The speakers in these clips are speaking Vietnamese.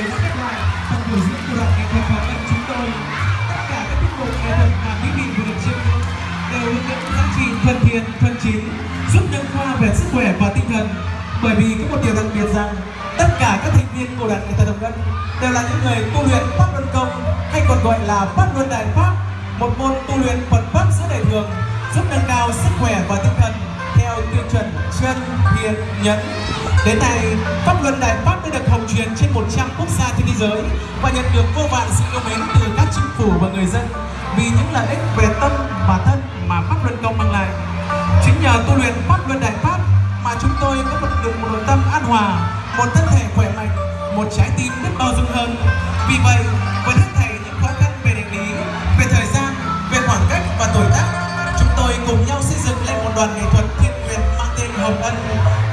vừa rồi đã khép lại phần biểu diễn của đoàn nghệ thuật hoàng ân chúng tôi. Tất cả các tiết mục nghệ thuật mà quý vị vừa được chiêm ngưỡng đều hướng đến giá trị thân thiện, thân chính, giúp nâng khoa về sức khỏe và tinh thần. Bởi vì có một điều đặc biệt rằng, tất cả các thành viên của đoàn nghệ thuật đồng ân đều là những người tu luyện pháp luân công, hay còn gọi là pháp luân đại pháp, một môn tu luyện Phật pháp giữa đời thường, giúp nâng cao sức khỏe và tinh thần theo tiêu chuẩn chân thiện nhẫn. Đến nay, pháp luân đại pháp đã được hồng truyền trên 100 quốc gia trên thế giới và nhận được vô vàn sự yêu mến từ các chính phủ và người dân vì những lợi ích về tâm và thân mà pháp luân công mang lại. Chính nhờ tu luyện pháp luân đại pháp mà chúng tôi có một được một nội tâm an hòa, một thân thể khỏe mạnh, một trái tim biết bao dung hơn. Vì vậy, với hết thảy những khó khăn về địa lý, về thời gian, về khoảng cách và tuổi tác, chúng tôi cùng nhau xây dựng lên một đoàn nghệ thuật thiên hồng ân.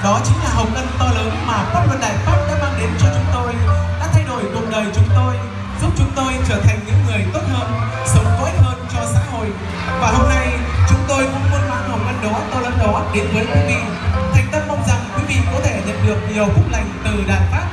Đó chính là hồng ân to lớn mà pháp luân đại pháp đã mang đến cho chúng tôi, đã thay đổi cuộc đời chúng tôi, giúp chúng tôi trở thành những người tốt hơn, sống có ích hơn cho xã hội. Và hôm nay, chúng tôi cũng muốn mang hồng ân đó, to lớn đó đến với quý vị. Thành tâm mong rằng quý vị có thể nhận được nhiều phúc lành từ đại pháp